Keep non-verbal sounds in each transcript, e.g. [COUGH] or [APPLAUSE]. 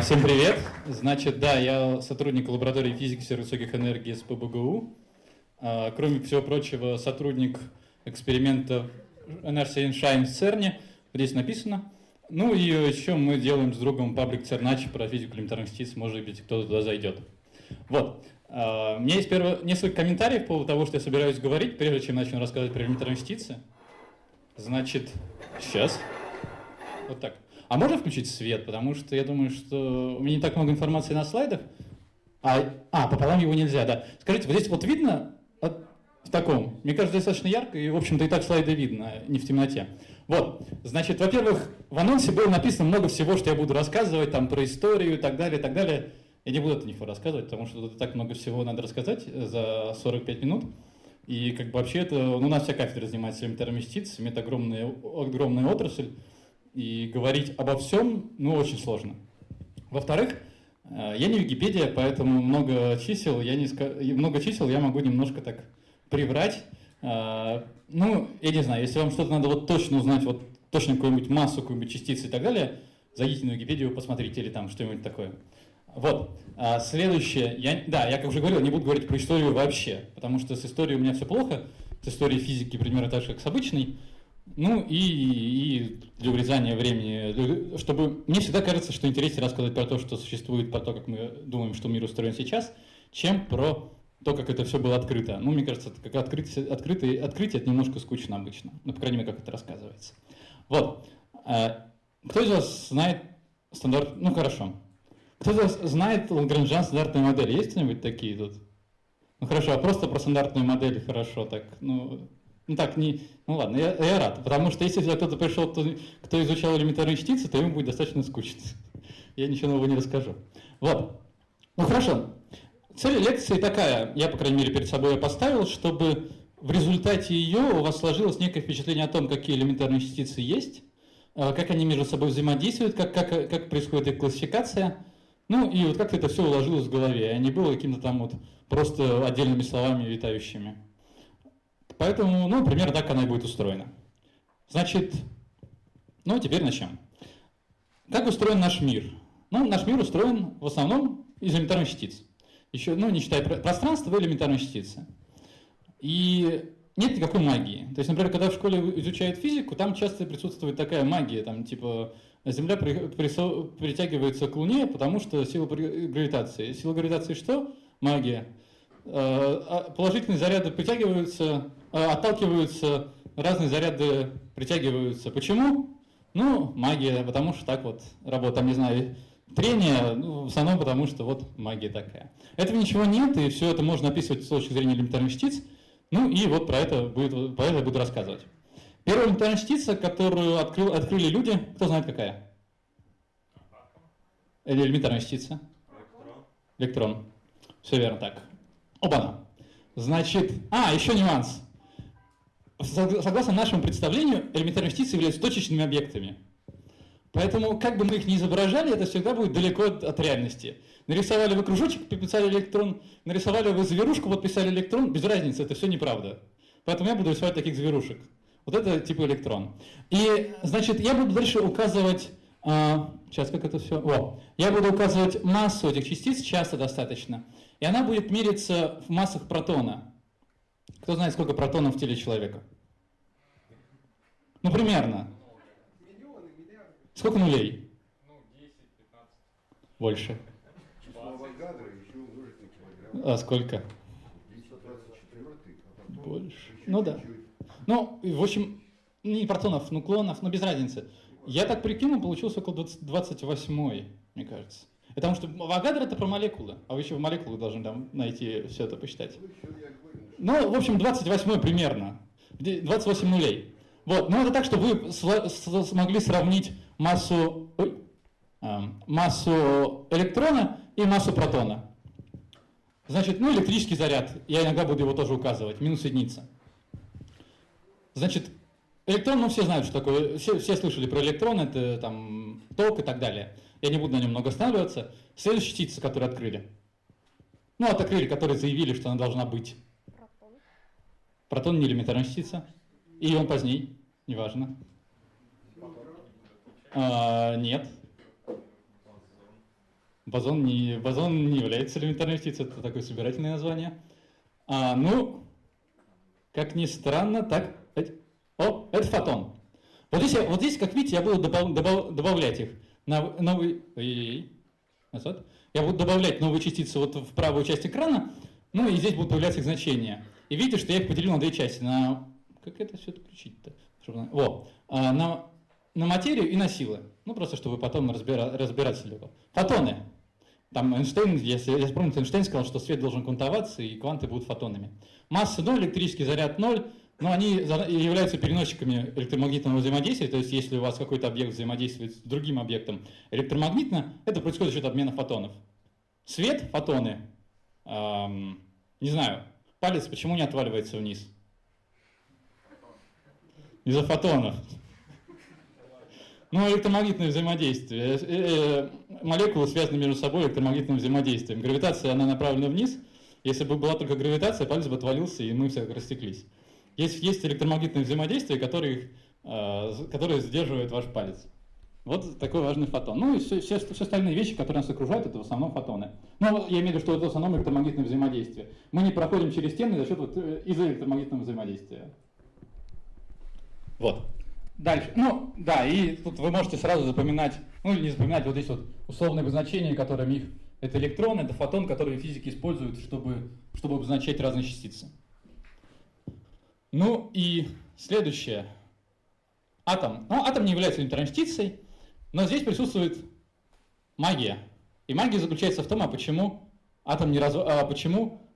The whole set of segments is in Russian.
Всем привет. Значит, да, я сотрудник лаборатории физики высоких энергий с ПБГУ. А, кроме всего прочего, сотрудник эксперимента NRC Shine в ЦЕРНе. Здесь написано. Ну и еще мы делаем с другом паблик Цернач про физику элементарных частиц. Может быть, кто-то туда зайдет. Вот. А, у меня есть первое, несколько комментариев по поводу того, что я собираюсь говорить, прежде чем начну рассказывать про элементарные частицы. Значит, сейчас. Вот так. А можно включить свет? Потому что я думаю, что у меня не так много информации на слайдах. А, а пополам его нельзя, да. Скажите, вот здесь вот видно от, в таком? Мне кажется, достаточно ярко, и, в общем-то, и так слайды видно, не в темноте. Вот, значит, во-первых, в анонсе было написано много всего, что я буду рассказывать, там, про историю и так далее, и так далее. Я не буду это ничего рассказывать, потому что тут так много всего надо рассказать за 45 минут. И как бы вообще это, ну, у нас вся кафедра занимается элементарными частицами, это огромная, огромная отрасль и говорить обо всем, ну, очень сложно. Во-вторых, э, я не Википедия, поэтому много чисел я, не, много чисел я могу немножко так приврать. Э, ну, я не знаю, если вам что-то надо вот точно узнать, вот точно какую-нибудь массу, какую-нибудь частицы и так далее, зайдите на Википедию, посмотрите или там что-нибудь такое. Вот. А следующее. Я, да, я, как уже говорил, не буду говорить про историю вообще, потому что с историей у меня все плохо. С историей физики примерно так же, как с обычной. Ну и, и для урезания времени, чтобы мне всегда кажется, что интереснее рассказывать про то, что существует, про то, как мы думаем, что мир устроен сейчас, чем про то, как это все было открыто. Ну, мне кажется, как открытие, открытие, открытие это немножко скучно обычно. Ну, по крайней мере, как это рассказывается. Вот. А, кто из вас знает стандарт... Ну, хорошо. Кто из вас знает Лагранжан стандартные модели? Есть кто-нибудь такие тут? Ну, хорошо, а просто про стандартные модели хорошо так. Ну, ну так, не, ну ладно, я, я рад, потому что если кто-то пришел, кто, кто изучал элементарные частицы, то ему будет достаточно скучно. [LAUGHS] Я ничего нового не расскажу. Вот. Ну хорошо. Цель лекции такая, я, по крайней мере, перед собой поставил, чтобы в результате ее у вас сложилось некое впечатление о том, какие элементарные частицы есть, э, как они между собой взаимодействуют, как, как, как происходит их классификация, ну и вот как это все уложилось в голове, а не было каким-то там вот просто отдельными словами витающими. Поэтому, ну, примерно так она и будет устроена. Значит, ну, теперь начнем. Как устроен наш мир? Ну, наш мир устроен в основном из элементарных частиц. Еще, ну, не считая пространства, элементарные частицы. И нет никакой магии. То есть, например, когда в школе изучают физику, там часто присутствует такая магия, там типа Земля при, присо, притягивается к Луне, потому что сила гравитации. Сила гравитации что? Магия. Э, а положительные заряды притягиваются, отталкиваются, разные заряды притягиваются. Почему? Ну, магия, потому что так вот работает, там, не знаю, трение, ну, в основном потому что вот магия такая. Этого ничего нет, и все это можно описывать с точки зрения элементарных частиц. Ну и вот про это, будет, про это буду рассказывать. Первая элементарная частица, которую открыл, открыли люди, кто знает какая? Или элементарная частица? Электрон. Электрон. Все верно так. Оба-на. Значит, а, еще нюанс. Согласно нашему представлению, элементарные частицы являются точечными объектами. Поэтому, как бы мы их ни изображали, это всегда будет далеко от реальности. Нарисовали вы кружочек, подписали электрон, нарисовали вы зверушку, подписали электрон, без разницы, это все неправда. Поэтому я буду рисовать таких зверушек. Вот это типа электрон. И, значит, я буду дальше указывать, а, сейчас как это все, о, я буду указывать массу этих частиц, часто достаточно, и она будет мериться в массах протона. Кто знает, сколько протонов в теле человека? Ну, примерно. Сколько нулей? Ну, 10, 15. Больше. А сколько? Больше. Ну да. Ну, в общем, не протонов, нуклонов, но без разницы. Я так прикинул, получился около 28, мне кажется. Потому что Авогадро это про молекулы, а вы еще в молекулах должны там найти все это посчитать. Ну, в общем, 28 примерно, 28 нулей. Вот, ну это так, что вы смогли сравнить массу, ой, э, массу электрона и массу протона. Значит, ну электрический заряд, я иногда буду его тоже указывать, минус единица. Значит, электрон, ну все знают, что такое, все, все слышали про электрон, это там ток и так далее. Я не буду на нем много останавливаться. Следующая частица, которую открыли. Ну, от открыли, которые заявили, что она должна быть. Протон. Не элементарная частица. И он поздней, неважно. А, нет. Бозон не, бозон не является элементарной частицей, это такое собирательное название. А, ну, как ни странно, так... О, это фотон. Вот здесь, вот здесь как видите, я буду добав, добав, добавлять их на новый... Назад. Я буду добавлять новые частицы вот в правую часть экрана, ну и здесь будут появляться их значения. И видите, что я их поделил на две части. На... Как это все отключить-то? Чтобы... Во. А, на... на материю и на силы. Ну, просто чтобы потом разбира... разбираться легко. Фотоны. Там Эйнштейн, если, если помните, Эйнштейн сказал, что свет должен квантоваться, и кванты будут фотонами. Масса 0, электрический заряд 0, но они являются переносчиками электромагнитного взаимодействия, то есть если у вас какой-то объект взаимодействует с другим объектом электромагнитно, это происходит за счет обмена фотонов. Свет, фотоны, эм, не знаю, палец почему не отваливается вниз? Из-за фотонов. Ну, электромагнитное взаимодействие. Э, э, молекулы связаны между собой электромагнитным взаимодействием. Гравитация, она направлена вниз. Если бы была только гравитация, палец бы отвалился, и мы все растеклись. Есть, есть электромагнитное взаимодействие, которое, э, которое сдерживает ваш палец. Вот такой важный фотон. Ну и все, все, все остальные вещи, которые нас окружают, это в основном фотоны. Ну, я имею в виду, что это в основном электромагнитное взаимодействие. Мы не проходим через стены за счет вот, э, из-за электромагнитного взаимодействия. Вот. Дальше. Ну, да, и тут вы можете сразу запоминать, ну или не запоминать, вот здесь вот условные обозначения, которые их это электрон, это фотон, который физики используют, чтобы, чтобы обозначать разные частицы. Ну и следующее. Атом. Ну, атом не является частицей, но здесь присутствует магия. И магия заключается в том, а почему атом не раз... а почему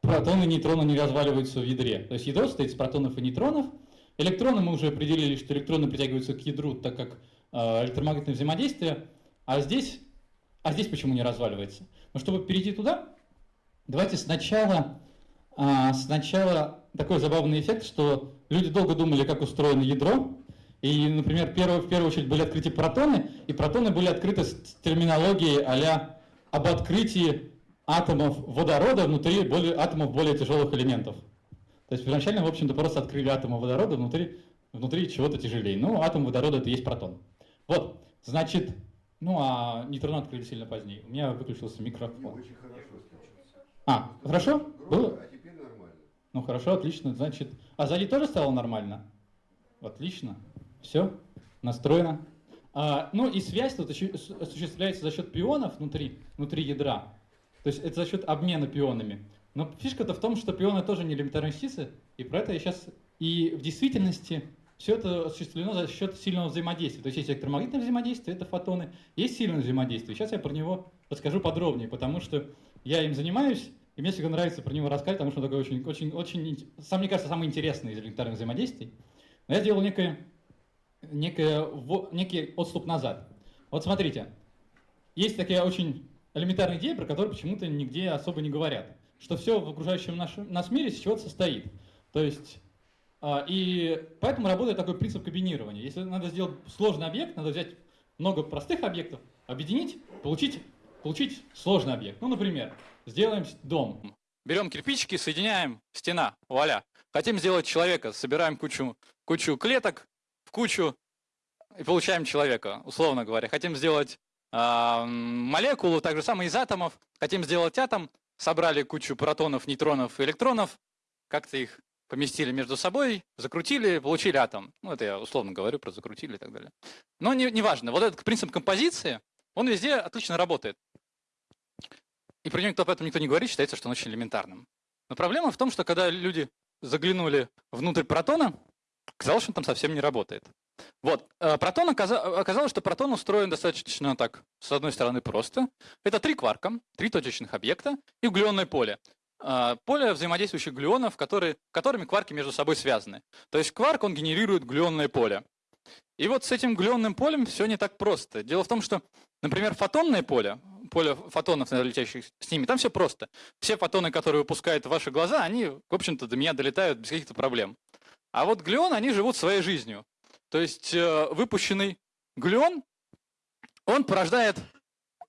протоны и нейтроны не разваливаются в ядре. То есть ядро состоит из протонов и нейтронов. Электроны мы уже определили, что электроны притягиваются к ядру, так как э, электромагнитное взаимодействие. А здесь, а здесь почему не разваливается? Но чтобы перейти туда, давайте сначала, э, сначала такой забавный эффект, что люди долго думали, как устроено ядро, и, например, первое, в первую очередь были открыты протоны, и протоны были открыты с терминологией а об открытии атомов водорода внутри более, атомов более тяжелых элементов. То есть первоначально, в общем-то, просто открыли атомы водорода внутри, внутри чего-то тяжелее. Ну, атом водорода это и есть протон. Вот, значит, ну а нейтроны открыли сильно позднее. У меня выключился микрофон. очень хорошо А, хорошо? Громко, Было? а теперь нормально. Ну хорошо, отлично. Значит, а сзади тоже стало нормально? Отлично. Все, настроено. А, ну и связь тут осуществляется за счет пионов внутри, внутри ядра. То есть это за счет обмена пионами. Но фишка-то в том, что пионы тоже не элементарные частицы, и про это я сейчас... И в действительности все это осуществлено за счет сильного взаимодействия. То есть есть электромагнитное взаимодействие, это фотоны, есть сильное взаимодействие. Сейчас я про него расскажу подробнее, потому что я им занимаюсь, и мне всегда нравится про него рассказать, потому что он такой очень, очень, очень, сам, мне кажется, самый интересный из элементарных взаимодействий. Но я сделал некое некое, некий отступ назад. Вот смотрите, есть такая очень элементарная идея, про которую почему-то нигде особо не говорят, что все в окружающем нашем, нас мире с чего-то состоит. То есть, а, и поэтому работает такой принцип комбинирования. Если надо сделать сложный объект, надо взять много простых объектов, объединить, получить, получить сложный объект. Ну, например, сделаем дом. Берем кирпичики, соединяем, стена, вуаля. Хотим сделать человека, собираем кучу, кучу клеток, в кучу и получаем человека, условно говоря. Хотим сделать э, молекулу, так же самое из атомов. Хотим сделать атом, собрали кучу протонов, нейтронов и электронов, как-то их поместили между собой, закрутили, получили атом. Ну, это я условно говорю про закрутили и так далее. Но не, не. Вот этот принцип композиции, он везде отлично работает. И про него об этом никто не говорит, считается, что он очень элементарным. Но проблема в том, что когда люди заглянули внутрь протона, Оказалось, что он там совсем не работает. Вот, э, протон оказалось, что протон устроен достаточно так, с одной стороны, просто. Это три кварка, три точечных объекта и глюонное поле. Э, поле взаимодействующих глюонов, которые, которыми кварки между собой связаны. То есть кварк, он генерирует глюонное поле. И вот с этим глюонным полем все не так просто. Дело в том, что, например, фотонное поле, поле фотонов, летящих с ними, там все просто. Все фотоны, которые выпускают ваши глаза, они, в общем-то, до меня долетают без каких-то проблем. А вот глюон, они живут своей жизнью. То есть э, выпущенный глюон, он порождает,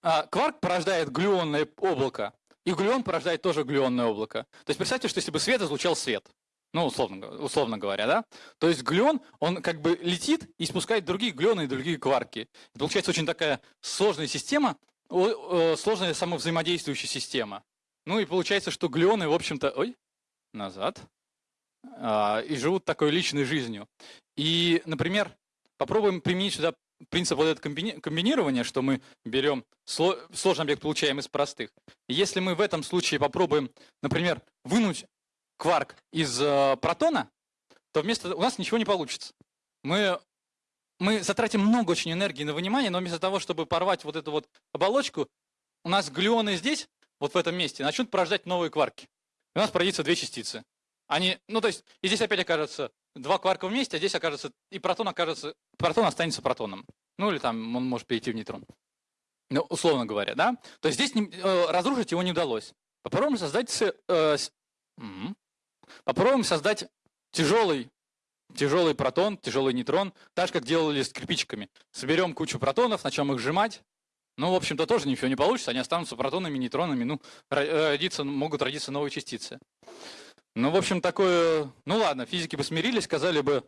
э, кварк порождает глюонное облако, и глюон порождает тоже глюонное облако. То есть представьте, что если бы свет излучал свет, ну, условно, условно говоря, да? То есть глюон, он как бы летит и спускает другие глюоны и другие кварки. И получается очень такая сложная система, сложная самовзаимодействующая система. Ну и получается, что глионы, в общем-то, ой, назад, а, и живут такой личной жизнью. И, например, попробуем применить сюда принцип вот этого комбинирования, что мы берем сложный объект, получаем из простых. Если мы в этом случае попробуем, например, вынуть кварк из э, протона, то вместо у нас ничего не получится. Мы, мы затратим много очень энергии на вынимание, но вместо того, чтобы порвать вот эту вот оболочку, у нас глюоны здесь, вот в этом месте, начнут порождать новые кварки. И у нас породится две частицы. Они, ну то есть, и здесь опять окажется два кварка вместе, а здесь окажется, и протон окажется, протон останется протоном. Ну или там он может перейти в нейтрон. Ну, условно говоря, да? То есть здесь не, э, разрушить его не удалось. Попробуем создать, э, угу. попробуем создать тяжелый, тяжелый протон, тяжелый нейтрон, так же, как делали с кирпичиками. Соберем кучу протонов, начнем их сжимать. Ну, в общем-то, тоже ничего не получится, они останутся протонами, нейтронами, ну, родиться, могут родиться новые частицы. Ну, в общем, такое... Ну, ладно, физики бы смирились, сказали бы,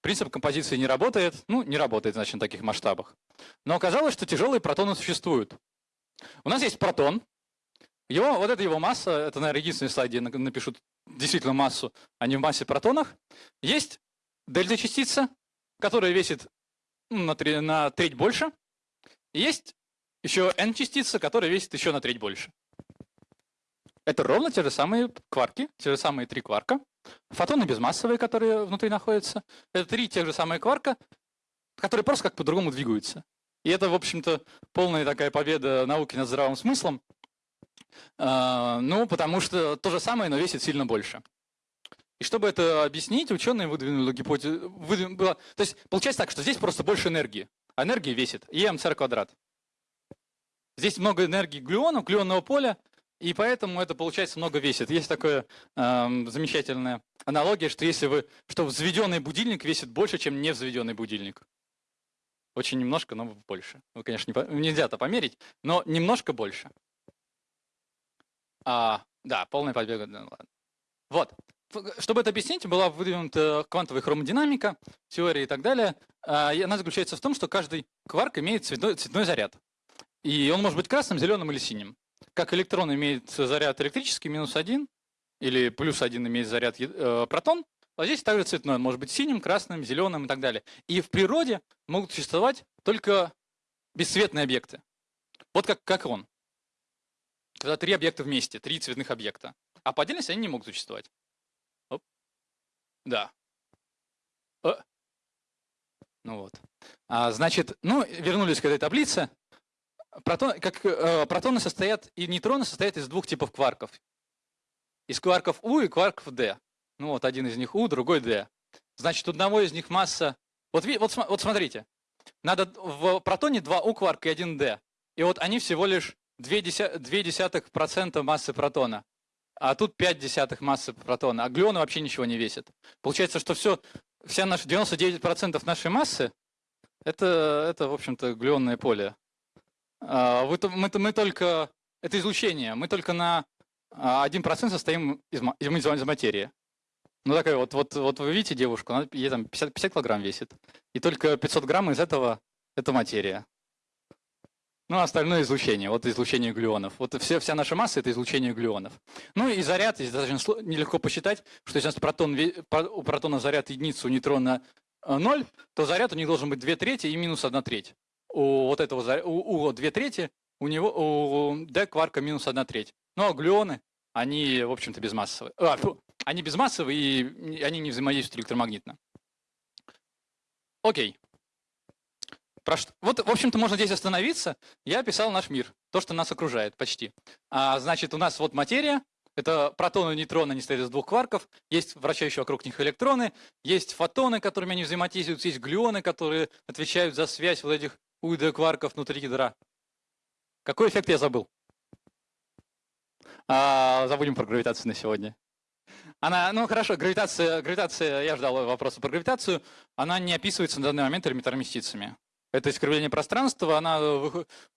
принцип композиции не работает. Ну, не работает, значит, на таких масштабах. Но оказалось, что тяжелые протоны существуют. У нас есть протон. Его, вот это его масса, это, наверное, единственный слайд, где напишут действительно массу, а не в массе протонах. Есть дельта-частица, которая весит ну, на, три, на треть больше. И есть еще n-частица, которая весит еще на треть больше. Это ровно те же самые кварки, те же самые три кварка. Фотоны безмассовые, которые внутри находятся. Это три тех же самые кварка, которые просто как по-другому двигаются. И это, в общем-то, полная такая победа науки над здравым смыслом. А, ну, потому что то же самое, но весит сильно больше. И чтобы это объяснить, ученые выдвинули гипотезу. Выдвинули, то есть получается так, что здесь просто больше энергии. А энергия весит EMCR квадрат. Здесь много энергии глюонов, глюонного поля, и поэтому это, получается, много весит. Есть такая э, замечательная аналогия, что если вы, что взведенный будильник весит больше, чем невзведенный будильник. Очень немножко, но больше. Ну, конечно, не, нельзя это померить, но немножко больше. А, да, полная победа. Ну, ладно. Вот. Чтобы это объяснить, была выдвинута квантовая хромодинамика, теория и так далее. А, и она заключается в том, что каждый кварк имеет цветной, цветной заряд. И он может быть красным, зеленым или синим. Как электрон имеет заряд электрический, минус один, или плюс один имеет заряд э, протон, а здесь также цветной. Он может быть синим, красным, зеленым и так далее. И в природе могут существовать только бесцветные объекты. Вот как, как он. Когда три объекта вместе, три цветных объекта. А по отдельности они не могут существовать. Оп. Да. О. Э. Ну вот. А, значит, ну, вернулись к этой таблице. Протон, как, э, протоны состоят, и нейтроны состоят из двух типов кварков. Из кварков У и кварков D. Ну вот один из них У, другой D. Значит, у одного из них масса... Вот, вот, вот смотрите. Надо в протоне два У кварка и один D. И вот они всего лишь 0,2% массы протона. А тут 5 десятых массы протона. А глюоны вообще ничего не весят. Получается, что все, вся наша 99% нашей массы это, это в общем-то, глюонное поле. А, мы, мы, мы только... Это излучение. Мы только на 1% а, состоим из, из, из материи. Ну, такая вот, вот, вот вы видите девушку, она ей там 50, 50 килограмм весит. И только 500 грамм из этого – это материя. Ну, остальное излучение, вот излучение глюонов. Вот все, вся наша масса – это излучение глюонов. Ну и заряд, здесь достаточно нелегко посчитать, что если у нас протон, у протона заряд единица, у нейтрона 0, э, то заряд у них должен быть 2 трети и минус 1 треть. У вот этого, у, у 2 трети, у него, у D кварка минус 1 треть. Ну а глюоны, они, в общем-то, безмассовые. А, фу, они безмассовые, и они не взаимодействуют электромагнитно. Окей. Про что? Вот, в общем-то, можно здесь остановиться. Я описал наш мир, то, что нас окружает почти. А, значит, у нас вот материя, это протоны и нейтроны, они стоят из двух кварков, есть вращающие вокруг них электроны, есть фотоны, которыми они взаимодействуют, есть глюоны, которые отвечают за связь вот этих УД кварков внутри ядра. Какой эффект я забыл? А, забудем про гравитацию на сегодня. Она, ну хорошо, гравитация, гравитация, я ждал вопроса про гравитацию, она не описывается на данный момент элементарными частицами. Это искривление пространства, она,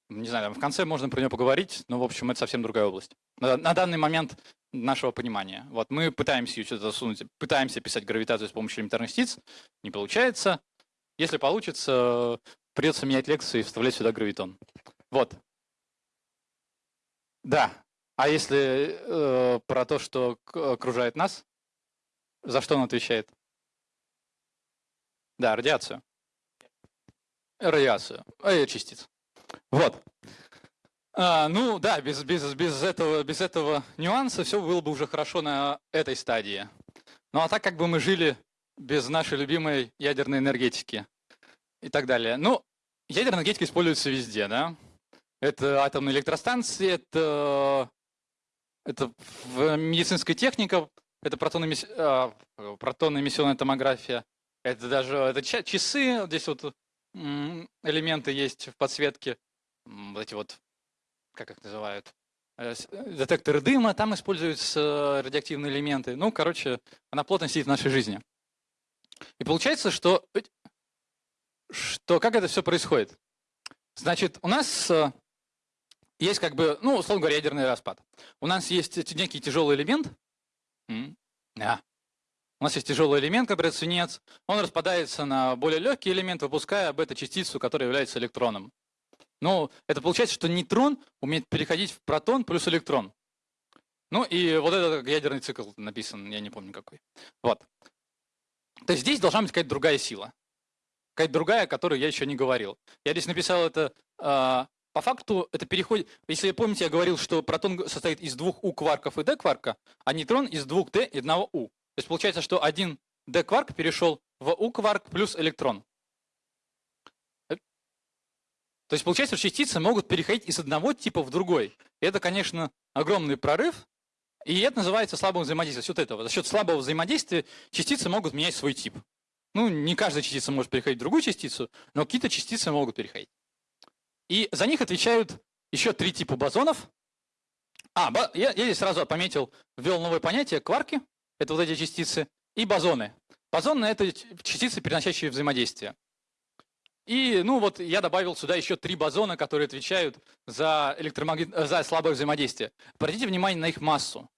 не знаю, в конце можно про нее поговорить, но, в общем, это совсем другая область. На, на данный момент нашего понимания. Вот мы пытаемся ее что-то засунуть, пытаемся писать гравитацию с помощью элементарных частиц, не получается. Если получится, придется менять лекцию и вставлять сюда гравитон. Вот. Да. А если э, про то, что окружает нас, за что он отвечает? Да, радиацию. Радиацию. Э, частиц. Вот. А, ну да, без, без, без, этого, без этого нюанса все было бы уже хорошо на этой стадии. Ну а так как бы мы жили без нашей любимой ядерной энергетики и так далее. Ну, ядерная энергетика используется везде, да? Это атомные электростанции, это это в медицинской технике, это протонно-эмиссионная протон томография, это даже это часы, здесь вот элементы есть в подсветке, вот эти вот, как их называют, э, детекторы дыма, там используются радиоактивные элементы. Ну, короче, она плотно сидит в нашей жизни. И получается, что, что как это все происходит? Значит, у нас э, есть как бы, ну, условно говоря, ядерный распад. У нас есть некий тяжелый элемент. Да. У нас есть тяжелый элемент, который свинец. Он распадается на более легкий элемент, выпуская бета-частицу, которая является электроном. Ну, это получается, что нейтрон умеет переходить в протон плюс электрон. Ну и вот этот ядерный цикл написан, я не помню какой. Вот. То есть здесь должна быть какая-то другая сила. Какая-то другая, о которой я еще не говорил. Я здесь написал это а, по факту это переходит, если помните, я говорил, что протон состоит из двух У-кварков и Д-кварка, а нейтрон из двух Д и одного У. То есть получается, что один Д-кварк перешел в У-кварк плюс электрон. То есть получается, что частицы могут переходить из одного типа в другой. И это, конечно, огромный прорыв, и это называется слабым взаимодействием. За счет этого, за счет слабого взаимодействия частицы могут менять свой тип. Ну, не каждая частица может переходить в другую частицу, но какие-то частицы могут переходить. И за них отвечают еще три типа бозонов. А, я, я здесь сразу пометил, ввел новое понятие кварки, это вот эти частицы, и бозоны. Бозоны – это частицы, переносящие взаимодействие. И, ну вот, я добавил сюда еще три бозона, которые отвечают за, электромагнит... за слабое взаимодействие. Обратите внимание на их массу.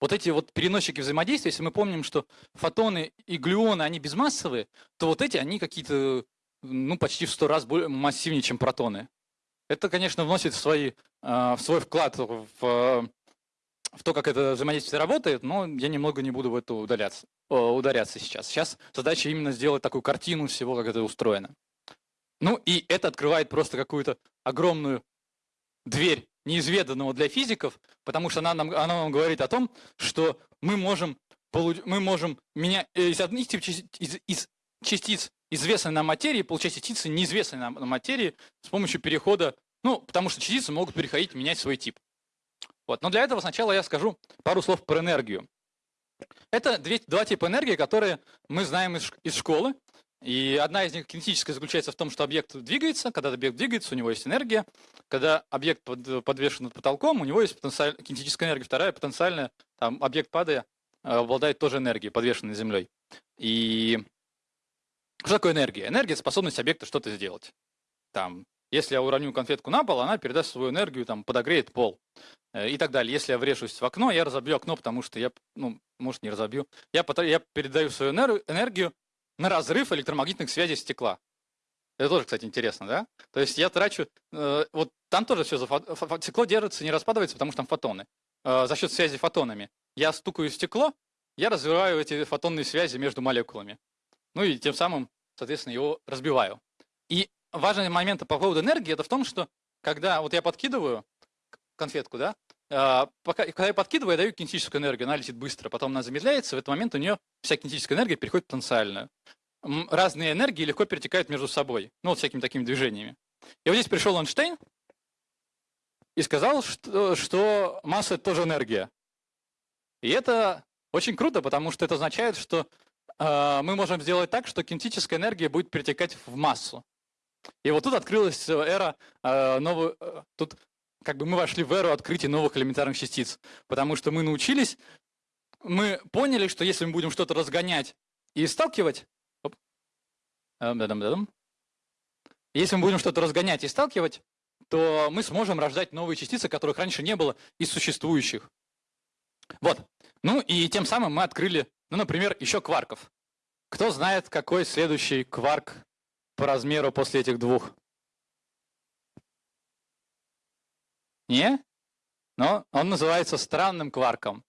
Вот эти вот переносчики взаимодействия, если мы помним, что фотоны и глюоны, они безмассовые, то вот эти, они какие-то, ну, почти в сто раз более массивнее, чем протоны. Это, конечно, вносит свои, в свой вклад в, в то, как это взаимодействие работает, но я немного не буду в это удаляться, ударяться сейчас. Сейчас задача именно сделать такую картину всего, как это устроено. Ну и это открывает просто какую-то огромную дверь неизведанного для физиков, потому что она нам, она нам говорит о том, что мы можем, мы можем менять э, из одних из, из частиц известной нам материи получать частицы неизвестной нам материи с помощью перехода, ну, потому что частицы могут переходить, менять свой тип. Вот. Но для этого сначала я скажу пару слов про энергию. Это две, два типа энергии, которые мы знаем из школы. И одна из них кинетическая заключается в том, что объект двигается. Когда объект двигается, у него есть энергия. Когда объект под, подвешен над потолком, у него есть потенциаль, кинетическая энергия. Вторая потенциальная, там объект падая, э, обладает тоже энергией, подвешенной землей. И что такое энергия? Энергия – способность объекта что-то сделать. Там, если я уроню конфетку на пол, она передаст свою энергию, там, подогреет пол э, и так далее. Если я врежусь в окно, я разобью окно, потому что я, ну, может, не разобью. Я, я передаю свою энергию на разрыв электромагнитных связей стекла. Это тоже, кстати, интересно, да? То есть я трачу, э, вот там тоже все, стекло держится, не распадывается, потому что там фотоны. Э, за счет связи фотонами. Я стукаю стекло, я развиваю эти фотонные связи между молекулами. Ну и тем самым, соответственно, его разбиваю. И важный момент по поводу энергии, это в том, что когда вот я подкидываю конфетку, да, пока, когда я подкидываю, я даю кинетическую энергию, она летит быстро, потом она замедляется, в этот момент у нее вся кинетическая энергия переходит в потенциальную. Разные энергии легко перетекают между собой, ну вот всякими такими движениями. И вот здесь пришел Эйнштейн и сказал, что, что масса – это тоже энергия. И это очень круто, потому что это означает, что а, мы можем сделать так, что кинетическая энергия будет перетекать в массу. И вот тут открылась эра а, новую, э, тут как бы мы вошли в эру открытия новых элементарных частиц, потому что мы научились, мы поняли, что если мы будем что-то разгонять и сталкивать, оп, если мы будем что-то разгонять и сталкивать, то мы сможем рождать новые частицы, которых раньше не было, из существующих. Вот. Ну и тем самым мы открыли ну, например, еще кварков. Кто знает, какой следующий кварк по размеру после этих двух? Не? но он называется странным кварком.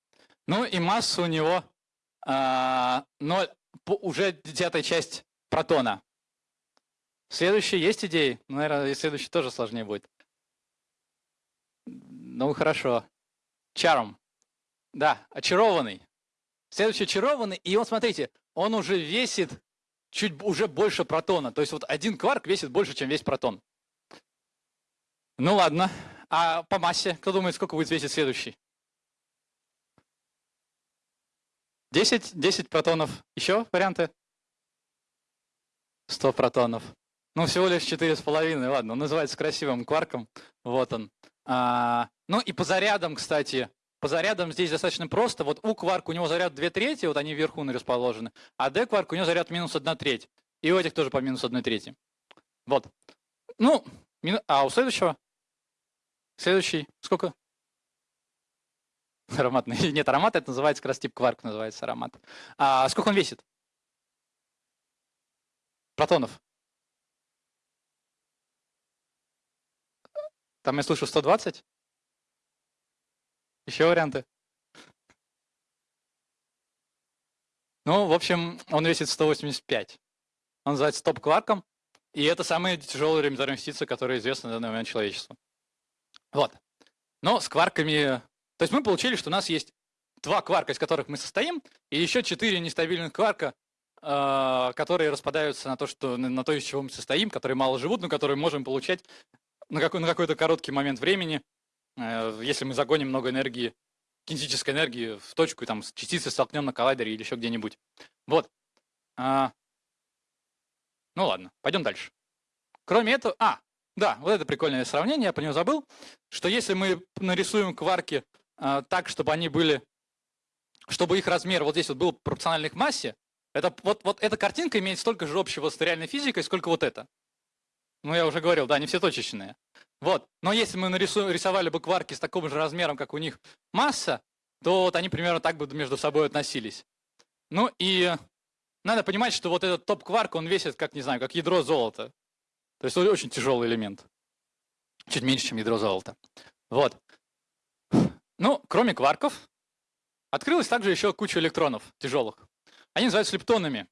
Ну и масса у него а, 0, уже десятая часть протона. Следующий есть идеи? Ну, наверное, следующий тоже сложнее будет. Ну, хорошо. Чарм. Да, очарованный. Следующий очарованный, и вот смотрите, он уже весит чуть уже больше протона. То есть вот один кварк весит больше, чем весь протон. Ну ладно. А по массе, кто думает, сколько будет весить следующий? 10, 10 протонов. Еще варианты? 100 протонов. Ну, всего лишь 4,5. Ладно, он называется красивым кварком. Вот он. А, ну и по зарядам, кстати, по зарядам здесь достаточно просто. Вот у кварк у него заряд 2 трети, вот они вверху расположены, а D кварк у него заряд минус 1 треть. И у этих тоже по минус 1 трети. Вот. Ну, а у следующего? Следующий, сколько? [LAUGHS] Ароматный. [LAUGHS] Нет, аромат это называется как раз тип кварк, называется аромат. А сколько он весит? Протонов. Там я слышу 120. Еще варианты? Ну, в общем, он весит 185. Он называется топ-кварком, и это самые тяжелые элементарные частицы, которые известны на данный момент человечеству. Вот. Но с кварками... То есть мы получили, что у нас есть два кварка, из которых мы состоим, и еще четыре нестабильных кварка, э, которые распадаются на то, что, на то, из чего мы состоим, которые мало живут, но которые можем получать на, какой, на какой-то короткий момент времени, э, если мы загоним много энергии, кинетической энергии в точку, и там частицы столкнем на коллайдере или еще где-нибудь. Вот. А, ну ладно, пойдем дальше. Кроме этого, а, да, вот это прикольное сравнение, я про него забыл, что если мы нарисуем кварки а, так, чтобы они были, чтобы их размер вот здесь вот был пропорциональный к массе, это, вот, вот эта картинка имеет столько же общего с реальной физикой, сколько вот это. Ну, я уже говорил, да, они все точечные. Вот. Но если мы нарисуем, рисовали бы кварки с таким же размером, как у них масса, то вот они примерно так бы между собой относились. Ну и надо понимать, что вот этот топ-кварк, он весит, как, не знаю, как ядро золота. То есть очень тяжелый элемент. Чуть меньше, чем ядро золота. Вот. Ну, кроме кварков, открылось также еще куча электронов тяжелых. Они называются лептонами.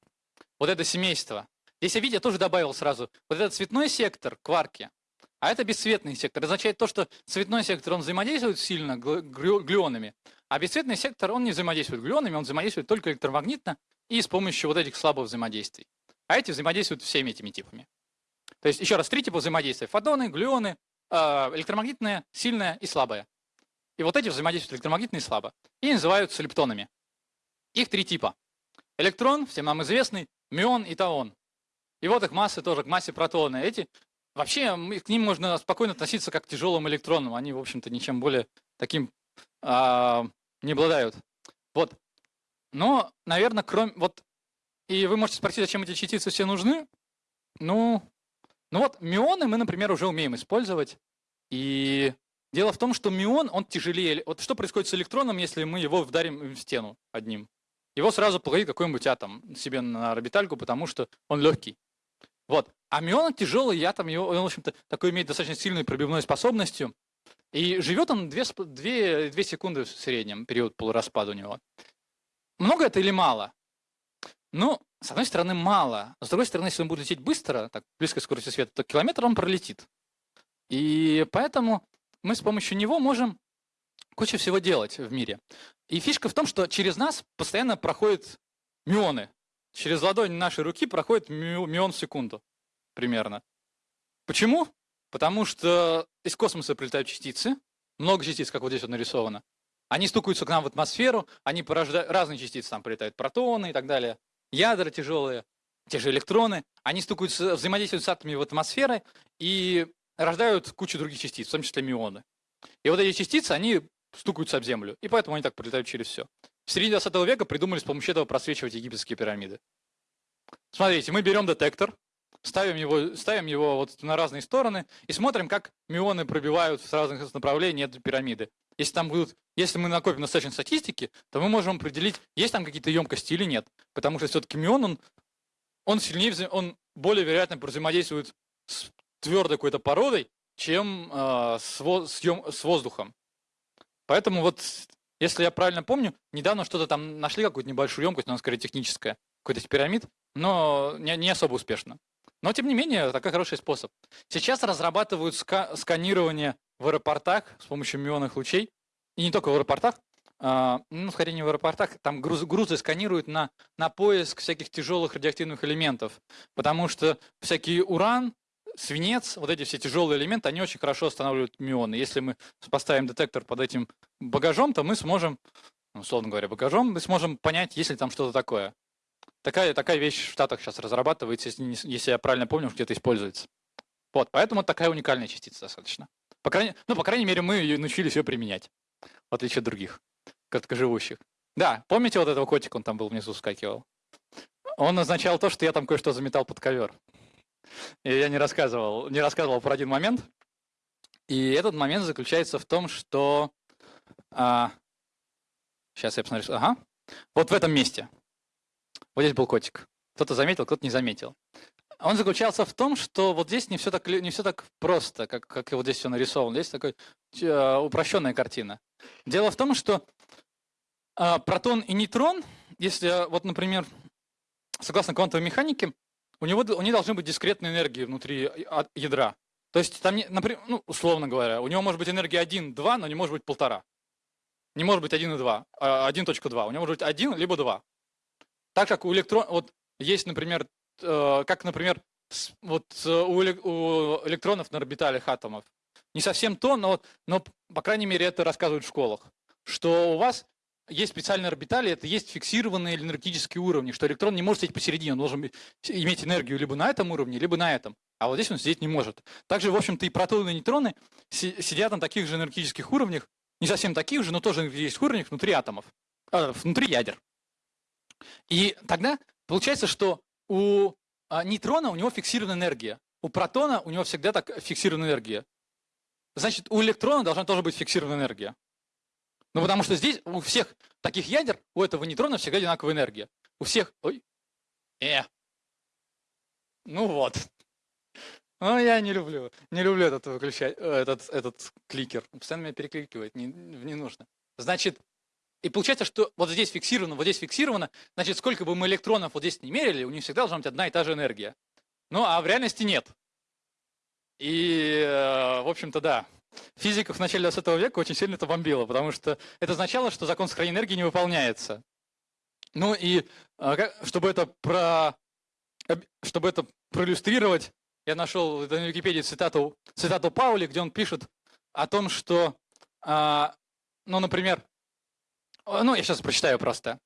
Вот это семейство. Здесь я, видите, тоже добавил сразу. Вот этот цветной сектор, кварки, а это бесцветный сектор. Это означает то, что цветной сектор, он взаимодействует сильно глюонами, а бесцветный сектор, он не взаимодействует глюонами, он взаимодействует только электромагнитно и с помощью вот этих слабых взаимодействий. А эти взаимодействуют всеми этими типами. То есть, еще раз, три типа взаимодействия. Фотоны, глюоны, а, электромагнитное, сильное и слабое. И вот эти взаимодействуют электромагнитно и слабо. И называются лептонами. Их три типа. Электрон, всем нам известный, мион и таон. И вот их массы тоже к массе протона. Эти вообще к ним можно спокойно относиться как к тяжелым электронам. Они, в общем-то, ничем более таким а, не обладают. Вот. Но, наверное, кроме... Вот, и вы можете спросить, зачем эти частицы все нужны? Ну, ну вот, мионы мы, например, уже умеем использовать. И дело в том, что мион, он тяжелее. Вот что происходит с электроном, если мы его вдарим в стену одним? Его сразу плавит какой-нибудь атом себе на орбитальку, потому что он легкий. Вот. А мион тяжелый, я там его, он, в общем-то, такой имеет достаточно сильную пробивной способностью. И живет он 2, 2, 2 секунды в среднем, период полураспада у него. Много это или мало? Ну, с одной стороны, мало. С другой стороны, если он будет лететь быстро, так, близко к скорости света, то километр он пролетит. И поэтому мы с помощью него можем кучу всего делать в мире. И фишка в том, что через нас постоянно проходят мионы. Через ладонь нашей руки проходит миллион в секунду примерно. Почему? Потому что из космоса прилетают частицы, много частиц, как вот здесь вот нарисовано. Они стукаются к нам в атмосферу, они порождают, разные частицы там прилетают, протоны и так далее, ядра тяжелые, те же электроны, они стукаются, взаимодействуют с атомами в атмосфере и рождают кучу других частиц, в том числе мионы. И вот эти частицы, они стукаются об Землю, и поэтому они так прилетают через все. В середине 20 века придумали с помощью этого просвечивать египетские пирамиды. Смотрите, мы берем детектор, ставим его, ставим его вот на разные стороны и смотрим, как мионы пробивают с разных направлений эту пирамиды. Если, там будут, если мы накопим достаточно статистики, то мы можем определить, есть там какие-то емкости или нет. Потому что все-таки мион, он, он сильнее, он более вероятно взаимодействует с твердой какой-то породой, чем э, с, с, с воздухом. Поэтому вот, если я правильно помню, недавно что-то там нашли, какую-то небольшую емкость, но она скорее техническая, какой-то пирамид, но не, не особо успешно. Но, тем не менее, такой хороший способ. Сейчас разрабатывают ска сканирование в аэропортах с помощью мионных лучей. И не только в аэропортах, а, ну, скорее не в аэропортах, там грузы, грузы сканируют на, на поиск всяких тяжелых радиоактивных элементов. Потому что всякий уран, свинец, вот эти все тяжелые элементы, они очень хорошо останавливают мионы. Если мы поставим детектор под этим багажом, то мы сможем, ну, условно говоря, багажом, мы сможем понять, есть ли там что-то такое. Такая, такая вещь в Штатах сейчас разрабатывается, если, если я правильно помню, где-то используется. Вот, поэтому такая уникальная частица достаточно. По крайней, ну, по крайней мере, мы научились ее применять, в отличие от других краткоживущих. Да, помните вот этого котика, он там был внизу скакивал? Он означал то, что я там кое-что заметал под ковер. И я не рассказывал, не рассказывал про один момент. И этот момент заключается в том, что... А, сейчас я посмотрю. Ага. Вот в этом месте. Вот здесь был котик. Кто-то заметил, кто-то не заметил. Он заключался в том, что вот здесь не все так, не все так просто, как, как вот здесь все нарисовано. Здесь такая упрощенная картина. Дело в том, что э, протон и нейтрон, если вот, например, согласно квантовой механике, у него у них должны быть дискретные энергии внутри ядра. То есть там, например, ну, условно говоря, у него может быть энергия 1, 2, но не может быть полтора. Не может быть 1 и 2, 1.2. У него может быть 1 либо 2. Так как у электрон, вот есть, например, как, например, вот э, у электронов на орбиталях атомов. Не совсем то, но, но, по крайней мере, это рассказывают в школах, что у вас есть специальные орбитали, это есть фиксированные энергетические уровни, что электрон не может сидеть посередине, он должен иметь энергию либо на этом уровне, либо на этом. А вот здесь он сидеть не может. Также, в общем-то, и протоны, и нейтроны сидят на таких же энергетических уровнях, не совсем таких же, но тоже есть уровнях внутри атомов, э, внутри ядер. И тогда получается, что у а, нейтрона у него фиксированная энергия, у протона у него всегда так фиксированная энергия. Значит, у электрона должна тоже быть фиксированная энергия. Ну, потому что здесь у всех таких ядер, у этого нейтрона всегда одинаковая энергия. У всех... Ой. Э. Ну вот. [LAUGHS] Ну, я не люблю. Не люблю этот выключать, э, этот, этот кликер. Постоянно меня перекликивает, не, не нужно. Значит, и получается, что вот здесь фиксировано, вот здесь фиксировано, значит, сколько бы мы электронов вот здесь не мерили, у них всегда должна быть одна и та же энергия. Ну, а в реальности нет. И, э, в общем-то, да. Физиков в начале 20 века очень сильно это бомбило, потому что это означало, что закон сохранения энергии не выполняется. Ну и э, чтобы это, про, чтобы это проиллюстрировать, я нашел на Википедии цитату, цитату Паули, где он пишет о том, что, а, ну, например, ну, я сейчас прочитаю просто.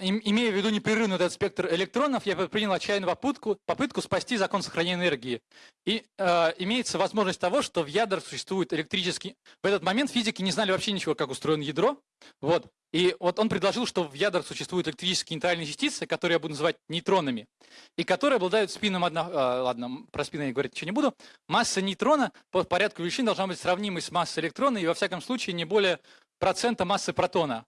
Имея в виду непрерывный этот спектр электронов, я принял отчаянную попытку, попытку спасти закон сохранения энергии. И э, имеется возможность того, что в ядрах существует электрический... В этот момент физики не знали вообще ничего, как устроено ядро. Вот. И вот он предложил, что в ядрах существуют электрические нейтральные частицы, которые я буду называть нейтронами, и которые обладают спином одно... Э, ладно, про спин я говорить ничего не буду. Масса нейтрона по порядку величин должна быть сравнимой с массой электрона, и во всяком случае не более процента массы протона.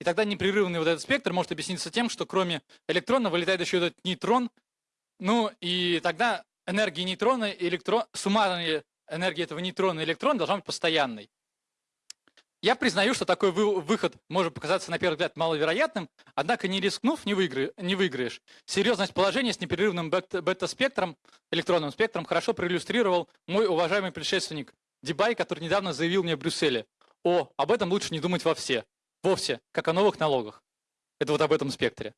И тогда непрерывный вот этот спектр может объясниться тем, что кроме электрона вылетает еще этот нейтрон. Ну и тогда энергия нейтрона и электрон, суммарная энергия этого нейтрона и электрона должна быть постоянной. Я признаю, что такой выход может показаться на первый взгляд маловероятным, однако не рискнув, не, выигры, не выиграешь. Серьезность положения с непрерывным бета-спектром, электронным спектром, хорошо проиллюстрировал мой уважаемый предшественник Дебай, который недавно заявил мне в Брюсселе. О, об этом лучше не думать во все вовсе, как о новых налогах. Это вот об этом спектре.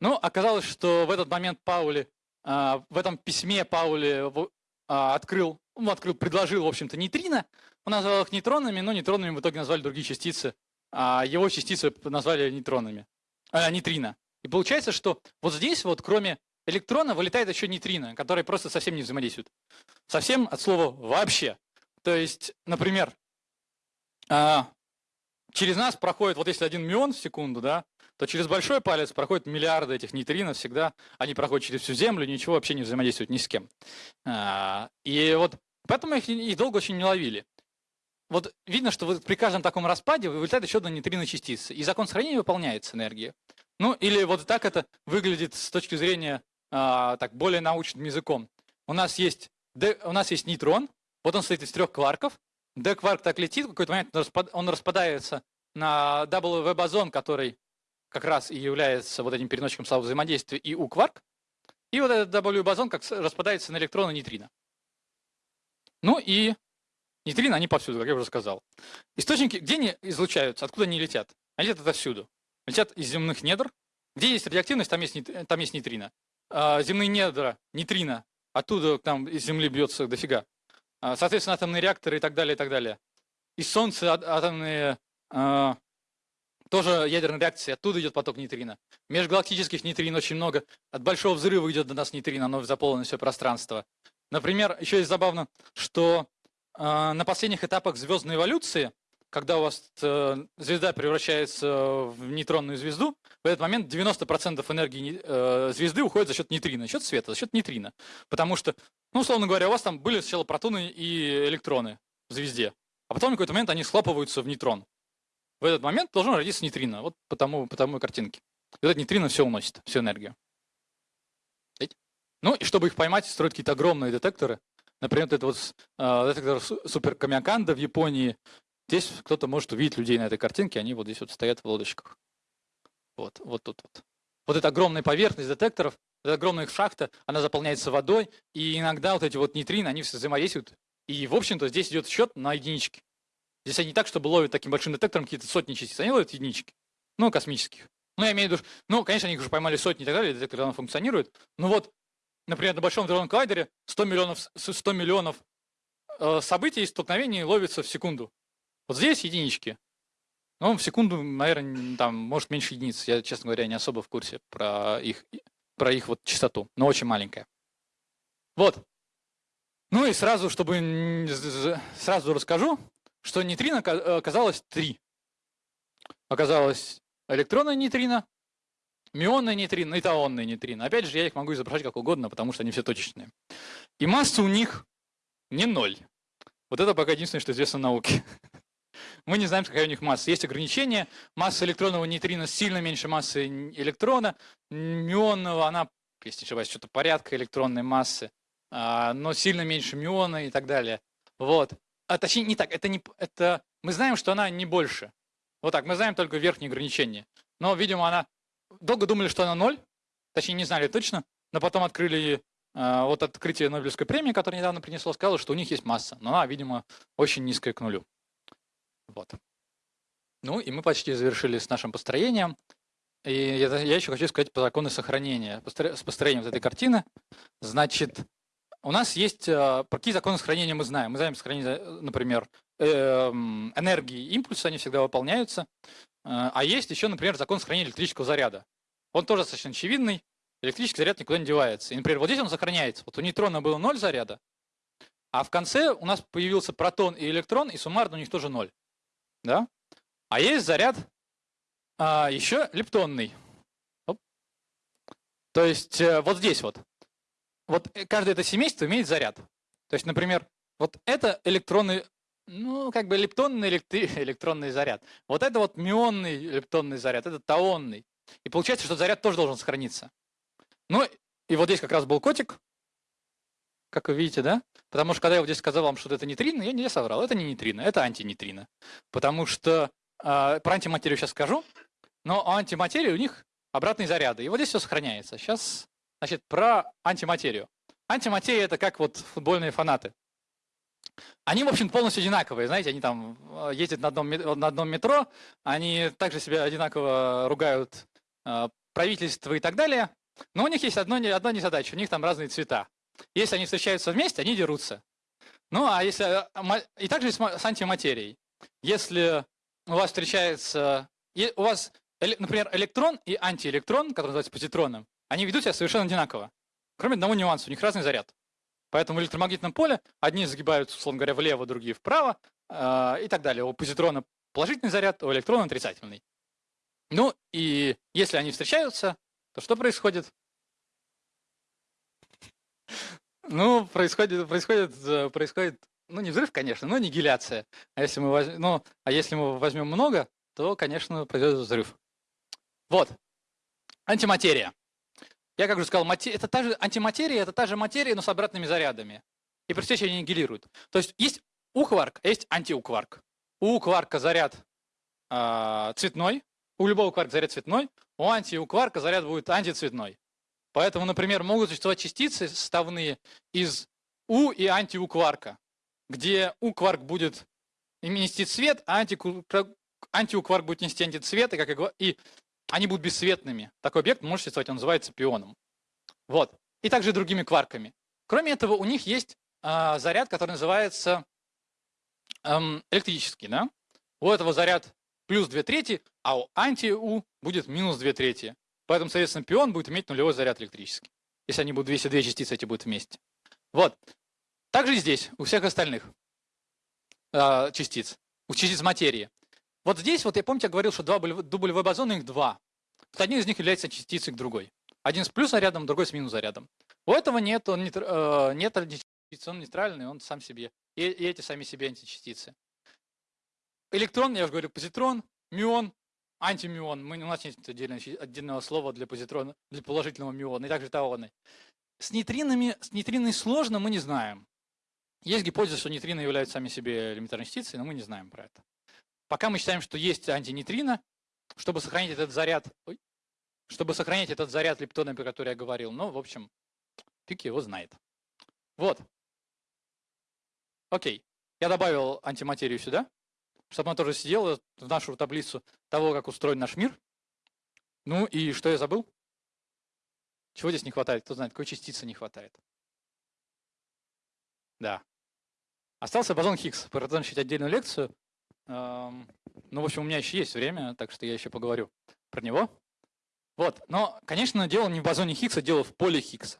Ну, оказалось, что в этот момент Паули, а, в этом письме Паули а, открыл, ну, открыл, предложил, в общем-то, нейтрино. Он назвал их нейтронами, но нейтронами в итоге назвали другие частицы. А его частицы назвали нейтронами, а, нейтрино. И получается, что вот здесь вот, кроме электрона, вылетает еще нейтрино, которые просто совсем не взаимодействуют. Совсем от слова «вообще». То есть, например, а, через нас проходит, вот если один мион в секунду, да, то через большой палец проходят миллиарды этих нейтринов всегда. Они проходят через всю Землю, ничего вообще не взаимодействуют ни с кем. А, и вот поэтому их, их долго очень не ловили. Вот видно, что вот при каждом таком распаде вылетает еще одна нейтрино частица, и закон сохранения выполняется энергия. Ну, или вот так это выглядит с точки зрения а, так более научным языком. У нас есть, у нас есть нейтрон, вот он состоит из трех кварков, D-кварк так летит, в какой-то момент он распадается на W бозон, который как раз и является вот этим переносчиком слабого взаимодействия, и у кварк. И вот этот W бозон как распадается на электроны нейтрино. Ну и нейтрино, они повсюду, как я уже сказал. Источники, где они излучаются, откуда они летят? Они летят отовсюду. Летят из земных недр. Где есть радиоактивность, там есть, там есть нейтрино. А, земные недра, нейтрино, оттуда там из Земли бьется дофига. А, соответственно, атомные реакторы и так далее, и так далее. Из Солнца атомные а, тоже ядерные реакции, оттуда идет поток нейтрино. Межгалактических нейтрин очень много. От большого взрыва идет до нас нейтрино, оно заполнено все пространство. Например, еще есть забавно, что на последних этапах звездной эволюции, когда у вас э, звезда превращается в нейтронную звезду, в этот момент 90% энергии э, звезды уходит за счет нейтрино, за счет света, за счет нейтрино. Потому что, ну, условно говоря, у вас там были сначала протоны и электроны в звезде, а потом в какой-то момент они схлопываются в нейтрон. В этот момент должен родиться нейтрино, вот по тому, по тому картинке. И этот нейтрино все уносит, всю энергию. Ну и чтобы их поймать, строят какие-то огромные детекторы. Например, это вот э, детектор Супер Камиаканда в Японии. Здесь кто-то может увидеть людей на этой картинке, они вот здесь вот стоят в лодочках. Вот, вот тут вот. Вот эта огромная поверхность детекторов, эта огромная шахта, она заполняется водой, и иногда вот эти вот нейтрино, они все взаимодействуют. И, в общем-то, здесь идет счет на единички. Здесь они не так, чтобы ловят таким большим детектором какие-то сотни частиц, они ловят единички, ну, космических. Ну, я имею в виду, ну, конечно, они уже поймали сотни и так далее, детектор давно функционирует. Ну вот, например, на Большом дронном коллайдере 100 миллионов, 100 миллионов э, событий и столкновений ловится в секунду. Вот здесь единички. Ну, в секунду, наверное, там, может, меньше единиц. Я, честно говоря, не особо в курсе про их, про их вот частоту, но очень маленькая. Вот. Ну и сразу, чтобы сразу расскажу, что нейтрино э, оказалось три. Оказалось электронное нейтрино, мионное нейтрино и таонное нейтрино. Опять же, я их могу изображать как угодно, потому что они все точечные. И масса у них не ноль. Вот это пока единственное, что известно науке. [LAUGHS] Мы не знаем, какая у них масса. Есть ограничения. Масса электронного нейтрино сильно меньше массы электрона. Мионного, она, если не ошибаюсь, что-то порядка электронной массы, а, но сильно меньше миона и так далее. Вот а точнее не так, это не, это, мы знаем, что она не больше. Вот так, мы знаем только верхние ограничения. Но, видимо, она, долго думали, что она ноль, точнее не знали точно, но потом открыли, э, вот открытие Нобелевской премии, которое недавно принесло, сказало, что у них есть масса, но она, видимо, очень низкая к нулю. Вот. Ну и мы почти завершили с нашим построением. И я, я еще хочу сказать по закону сохранения. С построением вот этой картины. Значит, у нас есть, э, какие законы сохранения мы знаем. Мы знаем сохранение, например, эм, энергии импульса, они всегда выполняются. Э, а есть еще, например, закон сохранения электрического заряда. Он тоже достаточно очевидный. Электрический заряд никуда не девается. И, например, вот здесь он сохраняется. Вот у нейтрона было 0 заряда, а в конце у нас появился протон и электрон, и суммарно у них тоже 0. Да? А есть заряд а, еще лептонный. Оп. То есть э, вот здесь вот вот э, каждое это семейство имеет заряд. То есть, например, вот это электронный, ну, как бы лептонный электри... [LAUGHS] электронный заряд. Вот это вот мионный лептонный заряд, это таонный. И получается, что заряд тоже должен сохраниться. Ну, и вот здесь как раз был котик, как вы видите, да? Потому что когда я вот здесь сказал вам, что это нейтрино, я не соврал. Это не нейтрино, это антинейтрино. Потому что э, про антиматерию сейчас скажу, но у антиматерии у них обратные заряды. И вот здесь все сохраняется. Сейчас Значит, про антиматерию. Антиматерия – это как вот футбольные фанаты. Они, в общем, полностью одинаковые, знаете, они там э, ездят на одном, на одном метро, они также себя одинаково ругают э, правительство и так далее, но у них есть одно, одна незадача, у них там разные цвета. Если они встречаются вместе, они дерутся. Ну, а если... Э, и также с антиматерией. Если у вас встречается... У вас, например, электрон и антиэлектрон, который называется позитроном, они ведут себя совершенно одинаково. Кроме одного нюанса, у них разный заряд. Поэтому в электромагнитном поле одни загибаются, условно говоря, влево, другие вправо э, и так далее. У позитрона положительный заряд, у электрона отрицательный. Ну и если они встречаются, то что происходит? Ну, происходит, происходит, э, происходит, ну не взрыв, конечно, но аннигиляция. А если мы, возьмем, ну, а если мы возьмем много, то, конечно, произойдет взрыв. Вот. Антиматерия. Я как уже сказал, это та же антиматерия, это та же материя, но с обратными зарядами. И при встрече они аннигилируют. То есть есть у кварк, а есть антиукварк. У кварка заряд а, цветной, у любого кварка заряд цветной, у анти у кварка заряд будет антицветной. Поэтому, например, могут существовать частицы составные из У и анти-У кварка, где У кварк будет нести цвет, а анти-У кварк будет нести антицвет, и, как и, и они будут бесцветными. Такой объект может существовать, он называется пионом. Вот. И также другими кварками. Кроме этого, у них есть э, заряд, который называется эм, электрический. Да? У этого заряд плюс 2 трети, а у анти-У будет минус 2 трети. Поэтому, соответственно, пион будет иметь нулевой заряд электрический. Если они будут, если две частицы эти будут вместе. Вот. Также и здесь, у всех остальных э, частиц, у частиц материи. Вот здесь, вот я помните, я говорил, что два дублевой бозона, их два. Вот один из них является частицей к другой. Один с плюс зарядом, другой с минус зарядом. У этого нет, он э, нет античастицы, он нейтральный, он сам себе. И, и эти сами себе античастицы. Электрон, я уже говорю, позитрон, мион, антимион. Мы, у нас отдельное, отдельного слова для позитрона, для положительного миона, и также таоны. С нейтринами, с нейтриной сложно, мы не знаем. Есть гипотеза, что нейтрины являются сами себе элементарной частицей, но мы не знаем про это. Пока мы считаем, что есть антинейтрино, чтобы сохранить этот заряд, ой, чтобы сохранить этот заряд лептона, про который я говорил. Ну, в общем, фиг его знает. Вот. Окей. Я добавил антиматерию сюда, чтобы она тоже сидела в нашу таблицу того, как устроен наш мир. Ну и что я забыл? Чего здесь не хватает? Кто знает, какой частицы не хватает? Да. Остался бозон Хиггс. Про это начать отдельную лекцию. Ну, в общем, у меня еще есть время, так что я еще поговорю про него. Вот. Но, конечно, дело не в бозоне Хиггса, дело в поле Хиггса.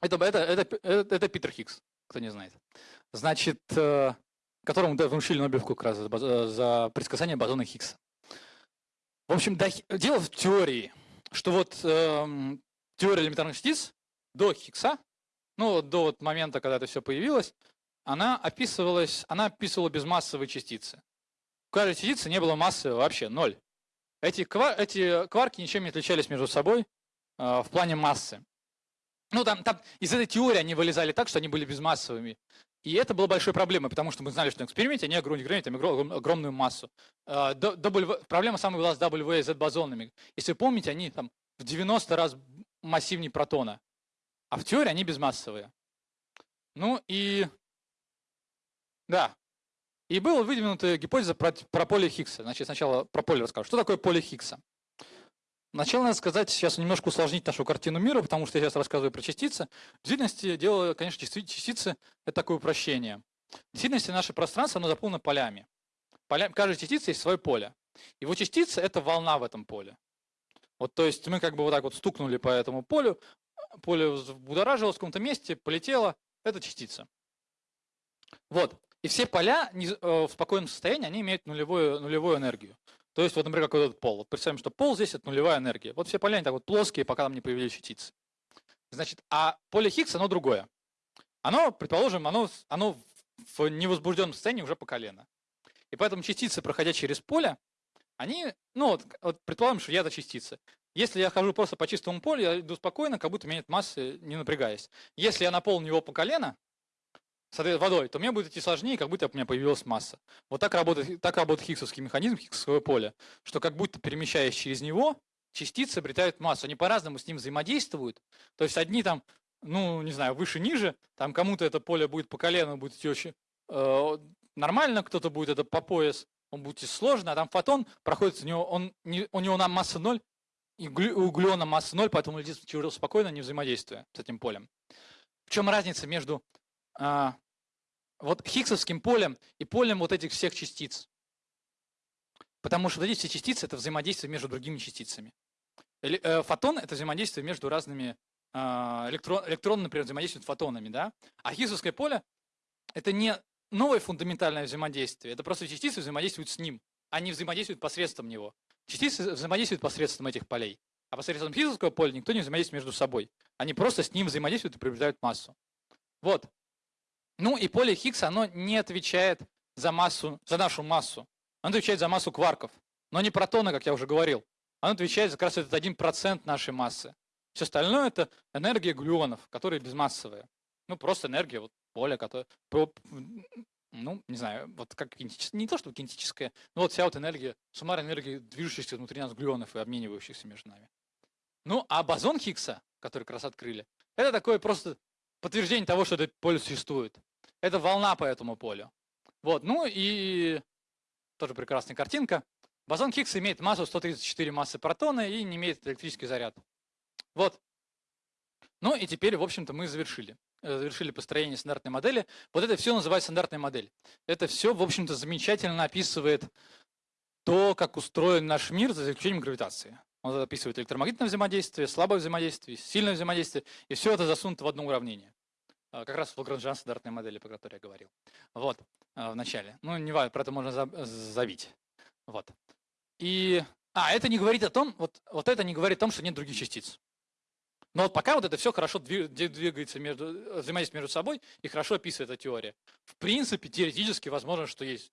Это, это, это, это, это Питер Хиггс, кто не знает. Значит, э, которому да, вручили Нобелевку как раз за, за предсказание бозона Хиггса. В общем, да, дело в теории, что вот э, теория элементарных частиц до Хиггса, ну, до вот момента, когда это все появилось, она описывалась, она описывала безмассовые частицы. У каждой частицы не было массы вообще, ноль. Эти, квар, эти кварки ничем не отличались между собой э, в плане массы. Ну, там, там из этой теории они вылезали так, что они были безмассовыми. И это было большой проблемой, потому что мы знали, что на эксперименте они ограничивают огромную массу. Э, w, проблема самая была с W и Z бозонами. Если вы помните, они там в 90 раз массивнее протона. А в теории они безмассовые. Ну и да. И была выдвинута гипотеза про, про поле Хиггса. Значит, сначала про поле расскажу. Что такое поле Хиггса? Сначала надо сказать, сейчас немножко усложнить нашу картину мира, потому что я сейчас рассказываю про частицы. В действительности дело, конечно, частицы – это такое упрощение. В действительности наше пространство, оно заполнено полями. Поля, каждая частица есть свое поле. Его частица – это волна в этом поле. Вот, то есть мы как бы вот так вот стукнули по этому полю, поле будоражилось в каком-то месте, полетело, это частица. Вот. И все поля э, в спокойном состоянии, они имеют нулевую, нулевую энергию. То есть, вот, например, как вот этот пол. Вот представим, что пол здесь – это нулевая энергия. Вот все поля, они так вот плоские, пока там не появились частицы. Значит, а поле Хиггса, оно другое. Оно, предположим, оно, оно в невозбужденном состоянии уже по колено. И поэтому частицы, проходя через поле, они, ну вот, вот предположим, что я это частица. Если я хожу просто по чистому полю, я иду спокойно, как будто у меня нет массы, не напрягаясь. Если я наполню его по колено, водой, то мне будет идти сложнее, как будто у меня появилась масса. Вот так работает, так работает хиггсовский механизм, хиггсовое поле, что как будто перемещаясь через него, частицы обретают массу. Они по-разному с ним взаимодействуют. То есть одни там, ну, не знаю, выше-ниже, там кому-то это поле будет по колену, будет идти очень э, нормально, кто-то будет это по пояс, он будет идти сложно, а там фотон проходит у него, он, не, у него на масса ноль, и у глюона масса ноль, поэтому летит спокойно, не взаимодействуя с этим полем. В чем разница между а, вот хиггсовским полем и полем вот этих всех частиц. Потому что вот эти все частицы – это взаимодействие между другими частицами. Э, фотон – это взаимодействие между разными а, электрон, электроны, например, взаимодействуют фотонами, да? А хиггсовское поле – это не новое фундаментальное взаимодействие, это просто частицы взаимодействуют с ним, они взаимодействуют посредством него. Частицы взаимодействуют посредством этих полей, а посредством хиггсовского поля никто не взаимодействует между собой. Они просто с ним взаимодействуют и приобретают массу. Вот. Ну и поле Хиггса, оно не отвечает за массу, за нашу массу. Оно отвечает за массу кварков. Но не протоны, как я уже говорил. Оно отвечает за как раз этот 1% нашей массы. Все остальное это энергия глюонов, которые безмассовые. Ну, просто энергия вот, поля, которая, ну, не знаю, вот как кинетическая, не то что кинетическая, но вот вся вот энергия, суммарная энергия движущихся внутри нас глюонов и обменивающихся между нами. Ну, а бозон Хиггса, который как раз открыли, это такое просто подтверждение того, что это поле существует. Это волна по этому полю. Вот, ну и тоже прекрасная картинка. Бозон Хиггса имеет массу 134 массы протона и не имеет электрический заряд. Вот. Ну и теперь, в общем-то, мы завершили. Э, завершили построение стандартной модели. Вот это все называется стандартная модель. Это все, в общем-то, замечательно описывает то, как устроен наш мир за исключением гравитации. Он описывает электромагнитное взаимодействие, слабое взаимодействие, сильное взаимодействие, и все это засунуто в одно уравнение. А, как раз Лагранжан стандартной модели, про которую я говорил. Вот, а, в начале. Ну, не важно, про это можно завить. Вот. И, а, это не говорит о том, вот, вот это не говорит о том, что нет других частиц. Но вот пока вот это все хорошо двигается между, взаимодействие между собой и хорошо описывает эта теория. В принципе, теоретически возможно, что есть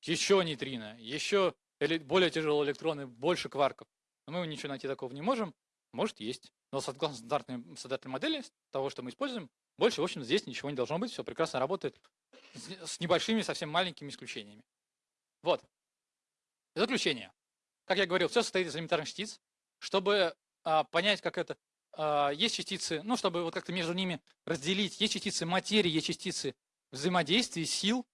еще нейтрино, еще более тяжелые электроны, больше кварков. Но мы ничего найти такого не можем. Может, есть. Но согласно стандартной, стандартной модели, того, что мы используем, больше, в общем, здесь ничего не должно быть. Все прекрасно работает с небольшими, совсем маленькими исключениями. Вот. Заключение. Как я говорил, все состоит из элементарных частиц. Чтобы а, понять, как это а, есть частицы, ну, чтобы вот как-то между ними разделить, есть частицы материи, есть частицы взаимодействия, сил.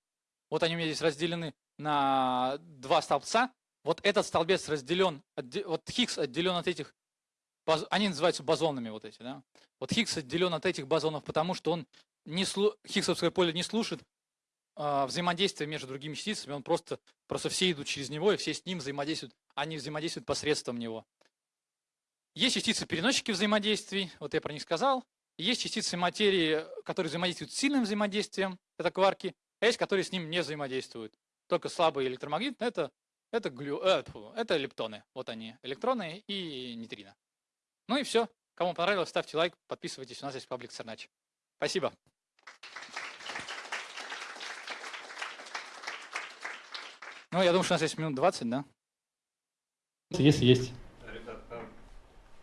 Вот они у меня здесь разделены на два столбца. Вот этот столбец разделен, вот Хиггс отделен от этих, они называются бозонами вот эти, да. Вот Хиггс отделен от этих бозонов, потому что он не, Хиггсовское поле не слушает э, взаимодействия между другими частицами, он просто, просто все идут через него, и все с ним взаимодействуют, они взаимодействуют посредством него. Есть частицы-переносчики взаимодействий, вот я про них сказал. Есть частицы материи, которые взаимодействуют с сильным взаимодействием, это кварки, а есть, которые с ним не взаимодействуют. Только слабые электромагнитные, это, это, глю, э, это лептоны. Вот они, электроны и нейтрино. Ну и все. Кому понравилось, ставьте лайк, подписывайтесь. У нас есть паблик Цернач. Спасибо. Ну, я думаю, что у нас есть минут 20, да? Если есть.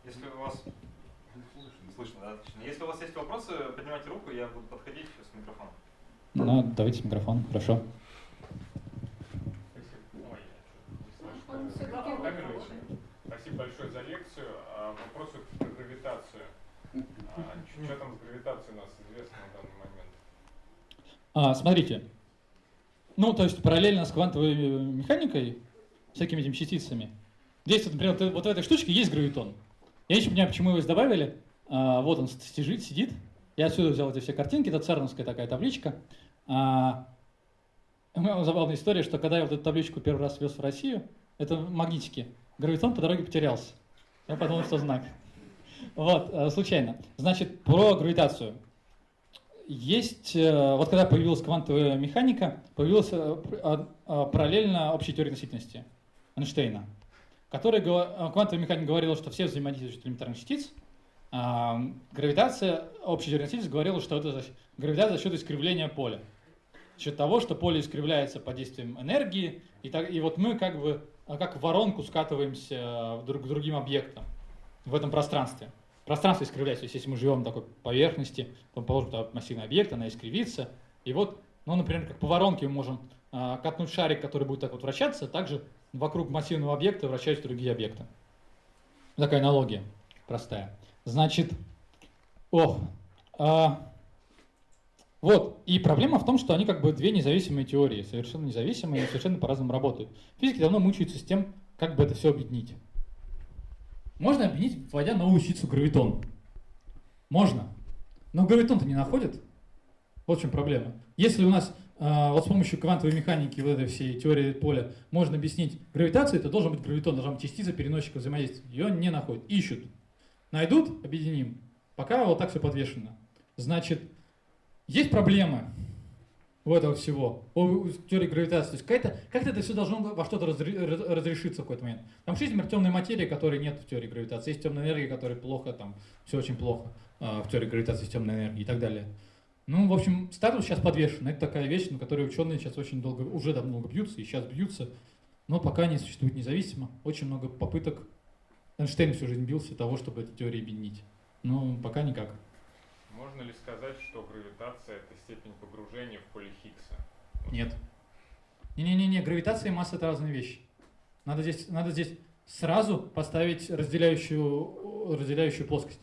Если у вас... Слышно, да, отлично. Если у вас есть вопросы, поднимайте руку, я буду подходить с микрофоном. Ну, давайте микрофон, хорошо. Спасибо большое за лекцию. А, вопрос про гравитацию. А, что там с гравитацией у нас известно на данный момент? А, смотрите. Ну, то есть параллельно с квантовой механикой, всякими этими частицами, здесь, например, вот в этой штучке есть гравитон. Я еще понимаю, почему его добавили. А, вот он сидит, сидит. Я отсюда взял эти все картинки, это церновская такая табличка. А, у меня забавная история, что когда я вот эту табличку первый раз вез в Россию, это магнитики, гравитон по дороге потерялся. Я подумал, что знак. Вот, э, случайно. Значит, про гравитацию. Есть, э, вот когда появилась квантовая механика, появилась э, параллельно общая теория относительности Эйнштейна который, э, квантовая механика говорила, что все взаимодействуют элементарных частиц, а гравитация, общая теория говорила, что это гравитация за счет искривления поля. За счет того, что поле искривляется под действием энергии, и, так, и вот мы как бы как в воронку скатываемся друг к другим объектам в этом пространстве. Пространство искривляется, то есть если мы живем на такой поверхности, то положим туда массивный объект, она искривится, и вот, ну, например, как по воронке мы можем а, катнуть шарик, который будет так вот вращаться, также вокруг массивного объекта вращаются другие объекты. Такая аналогия простая. Значит, ох, а, вот, и проблема в том, что они как бы две независимые теории, совершенно независимые и совершенно по-разному работают. Физики давно мучаются с тем, как бы это все объединить. Можно объединить, вводя новую частицу гравитон. Можно. Но гравитон-то не находит. Вот в чем проблема. Если у нас а, вот с помощью квантовой механики, вот этой всей теории поля, можно объяснить гравитацию, это должен быть гравитон, должна быть частица переносчика взаимодействия. Ее не находят, ищут. Найдут, объединим. Пока вот так все подвешено. Значит, есть проблемы у этого всего, у теории гравитации. То есть как-то как это все должно во что-то разрешиться в какой-то момент. Там есть, например, темной материи, которой нет в теории гравитации. Есть темная энергия, которая плохо, там все очень плохо а, в теории гравитации с темной энергией и так далее. Ну, в общем, статус сейчас подвешен. Это такая вещь, на которой ученые сейчас очень долго, уже давно бьются, и сейчас бьются, но пока не существует независимо. Очень много попыток. Эйнштейн всю жизнь бился того, чтобы эти теории объединить. Но пока никак. Можно ли сказать, что гравитация – это степень погружения в поле Хиггса? Нет. Не-не-не, гравитация и масса это разные вещи. Надо здесь, надо здесь сразу поставить разделяющую, разделяющую плоскость.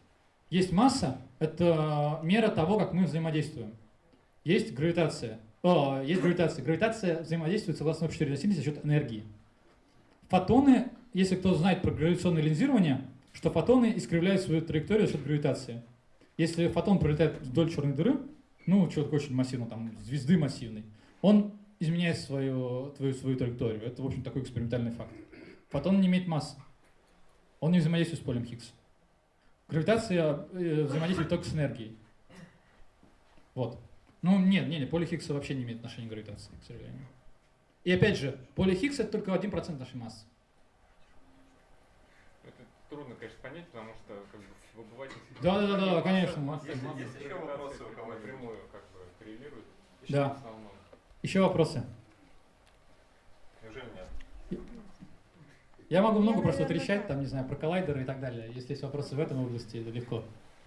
Есть масса, это мера того, как мы взаимодействуем. Есть гравитация. О, есть гравитация. Гравитация взаимодействует согласно общей теории за счет энергии. Фотоны, если кто знает про гравитационное линзирование, что фотоны искривляют свою траекторию за счет гравитации. Если фотон пролетает вдоль черной дыры, ну, что-то очень массивно, там, звезды массивной, он изменяет свою, твою, свою траекторию. Это, в общем, такой экспериментальный факт. Фотон не имеет массы. Он не взаимодействует с полем Хиггса. Гравитация э, взаимодействует только с энергией. Вот. Ну, нет, нет, нет, поле Хиггса вообще не имеет отношения к гравитации, к сожалению. И опять же, поле Хиггса это только 1% нашей массы. Трудно, конечно, понять, потому что как бы в обывательстве... Да, да, да, да, конечно. Масса, Есть- масса есть еще вопросы у кого-нибудь? напрямую как бы коррелирует. Да. В основном. Еще вопросы? Неужели нет? Я могу много Я, просто трещать, там, не знаю, про коллайдеры и так далее. Если есть вопросы в этом области, это легко.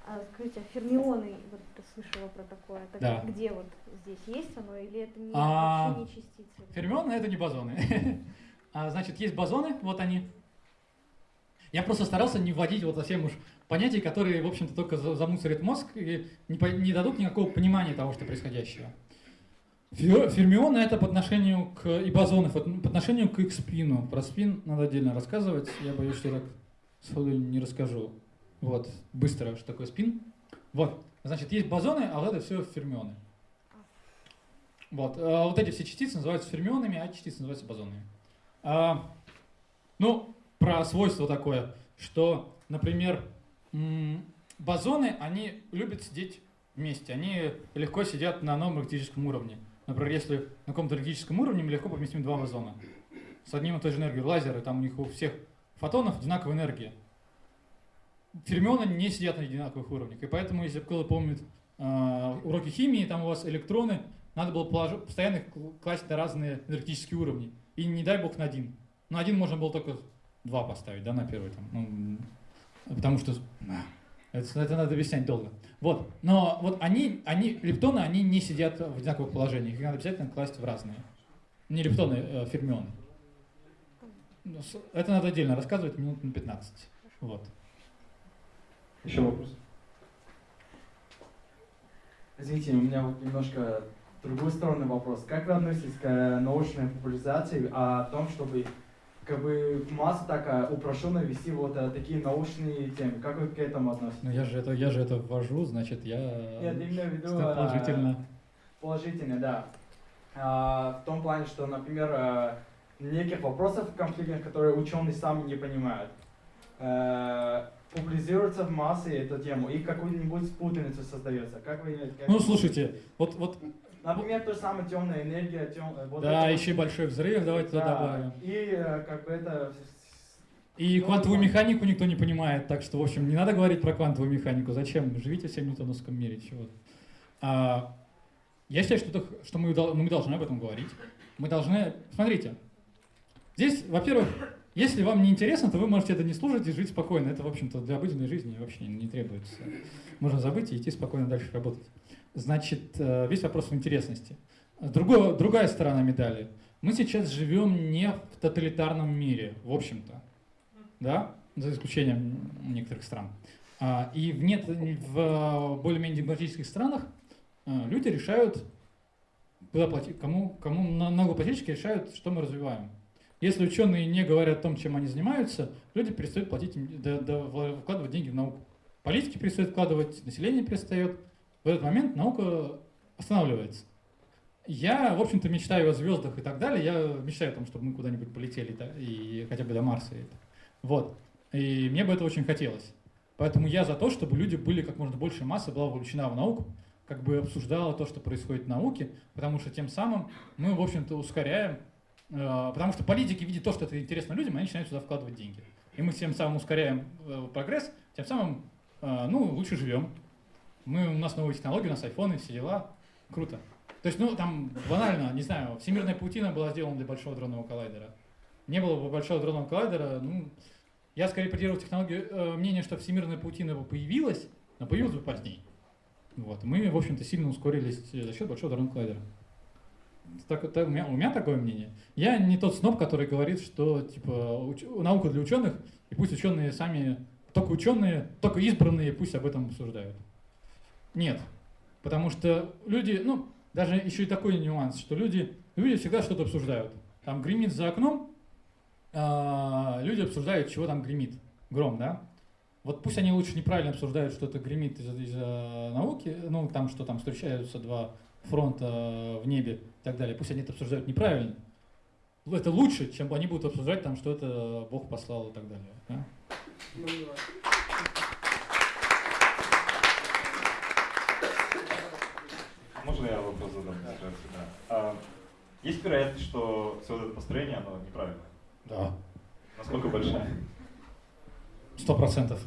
А скажите, а фермионы, вот слышала про такое, так Да. где вот здесь есть оно или это не, А, вообще не частицы? Фермионы это не базоны. [LAUGHS] А, значит, есть бозоны, вот они. Я просто старался не вводить вот совсем уж понятий, которые, в общем-то, только за- замусорят мозг и не, не дадут никакого понимания того, что происходящего. Фе- Фермионы это по отношению к и бозоны по отношению к их спину. Про спин надо отдельно рассказывать. Я боюсь, что так сходу не расскажу. Вот, быстро, что такое спин. Вот, значит, есть бозоны, а вот это все фермионы. Вот, а вот эти все частицы называются фермионами, а частицы называются бозонами. А, ну, про свойство такое, что, например, бозоны, они любят сидеть вместе, они легко сидят на новом энергетическом уровне. Например, если на каком-то энергетическом уровне мы легко поместим два бозона с одним и той же энергией. Лазеры, там у них у всех фотонов одинаковая энергия. Фермионы не сидят на одинаковых уровнях. И поэтому, если кто-то помнит э, уроки химии, там у вас электроны, надо было положи- постоянно класть на разные энергетические уровни. И не дай бог на один. На один можно было только два поставить, да, на первый там. Ну, потому что а, это, это надо объяснять долго. Вот. Но вот они, они, лептоны, они не сидят в одинаковых положениях. Их надо обязательно класть в разные. Не лептоны, а фермионы. Ну, Это надо отдельно рассказывать минут на 15. Вот. Еще вопрос? Извините, у меня вот немножко другой стороны вопрос. Как вы относитесь к научной популяризации о том, чтобы как бы в массу такая упрощенно вести вот э, такие научные темы? Как вы к этому относитесь? Ну я же это, я же это ввожу, значит, я Нет, имею в виду что э, положительно. положительно, да. А, в том плане, что, например, э, неких вопросов конфликтных, которые ученые сами не понимают, э, популяризируется в массы эту тему и какую-нибудь путаницу создается. Как вы как- Ну слушайте, вот, вот Например, то же самое темная энергия, тем, э, вот да, еще вот- большой взрыв, давайте туда Да, добавим. И э, как бы это И Ну, квантовую механику никто не понимает, так что, в общем, не надо говорить про квантовую механику. Зачем? Живите в 7 ньютоновском мире, чего а, Я считаю, что, что мы, ну, мы должны об этом говорить. Мы должны... Смотрите, здесь, во-первых, если вам не интересно, то вы можете это не слушать и жить спокойно. Это, в общем-то, для обыденной жизни вообще не требуется. Можно забыть и идти спокойно дальше работать. Значит, э, весь вопрос в интересности. Другое, другая сторона медали. Мы сейчас живем не в тоталитарном мире, в общем-то да, за исключением некоторых стран. А, И в, нет, в более-менее демократических странах а, люди решают, куда платить, кому, кому на- налогоплательщики решают, что мы развиваем. Если ученые не говорят о том, чем они занимаются, люди перестают платить, да- да вкладывать деньги в науку. Политики перестают вкладывать, население перестает. В этот момент наука останавливается. Я, в общем-то, мечтаю о звездах и так далее. Я мечтаю о том, чтобы мы куда-нибудь полетели да, и хотя бы до Марса. и. Вот. И мне бы это очень хотелось. Поэтому я за то, чтобы люди были как можно больше массы, была вовлечена в науку, как бы обсуждала то, что происходит в науке, потому что тем самым мы, в общем-то, ускоряем, э, потому что политики видят то, что это интересно людям, они начинают сюда вкладывать деньги. И мы тем самым ускоряем э, прогресс, тем самым, э, ну, лучше живем. Мы, у нас новые технологии, у нас айфоны, все дела. Круто. То есть, ну, там, банально, не знаю, всемирная паутина была сделана для большого дронного коллайдера. Не было бы большого дронного коллайдера, ну, я скорее придерживаюсь технологии, э, мнения, что всемирная паутина бы появилась, но появилась бы позднее. Вот. Мы, в общем-то, сильно ускорились э, за счет большого дронного коллайдера. Так, так, у, меня, у меня такое мнение. Я не тот сноб, который говорит, что типа уч- наука для ученых, и пусть ученые сами, только ученые, только избранные пусть об этом обсуждают. Нет. Потому что люди, ну, даже еще и такой нюанс, что люди, люди всегда что-то обсуждают. Там гремит за окном, а, люди обсуждают, чего там гремит. Гром, да? Вот пусть они лучше неправильно обсуждают, что это гремит из-за из-за науки, ну, там, что там встречаются два фронта в небе и так далее. Пусть они это обсуждают неправильно. Это лучше, чем они будут обсуждать там, что это Бог послал и так далее. да? Можно я вопрос задам? Да. А, есть вероятность, что все вот это построение, оно неправильное? Да. Насколько большая? Сто процентов.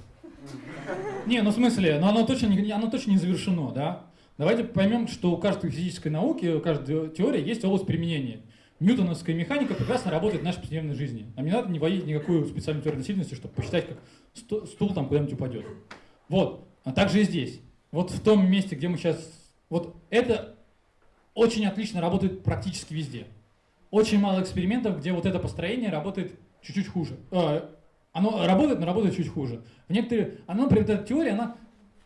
Не, ну в смысле, но оно точно не, оно точно не завершено, да? Давайте поймем, что у каждой физической науки, у каждой теории есть область применения. Ньютоновская механика прекрасно работает в нашей повседневной жизни. Нам не надо не вводить никакую специальную теорию относительности, чтобы посчитать, как сту- стул там куда-нибудь упадет. Вот. А также и здесь. Вот в том месте, где мы сейчас... Вот это очень отлично работает практически везде. Очень мало экспериментов, где вот это построение работает чуть-чуть хуже. Э, оно работает, но работает чуть хуже. В некоторые, оно, например, эта теория, она,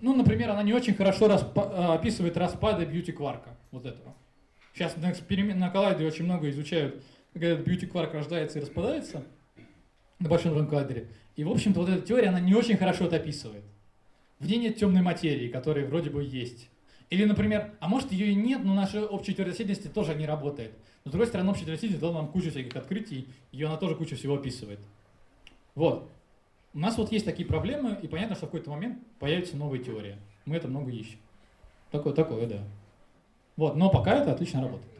ну, например, она не очень хорошо распа- э, описывает распады бьюти-кварка, вот этого. Сейчас на, эксперимент, на коллайдере очень много изучают, как этот бьюти-кварк рождается и распадается на большом коллайдере. И, в общем-то, вот эта теория, она не очень хорошо это описывает. В ней нет темной материи, которая вроде бы есть. Или, например, а может ее и нет, но наша общая теория относительности тоже не работает. Но, с другой стороны, общая теория относительности дала нам кучу всяких открытий, и она тоже кучу всего описывает. Вот. У нас вот есть такие проблемы, и понятно, что в какой-то момент появится новая теория. Мы это много ищем. Такое, такое, да. Вот, но пока это отлично работает.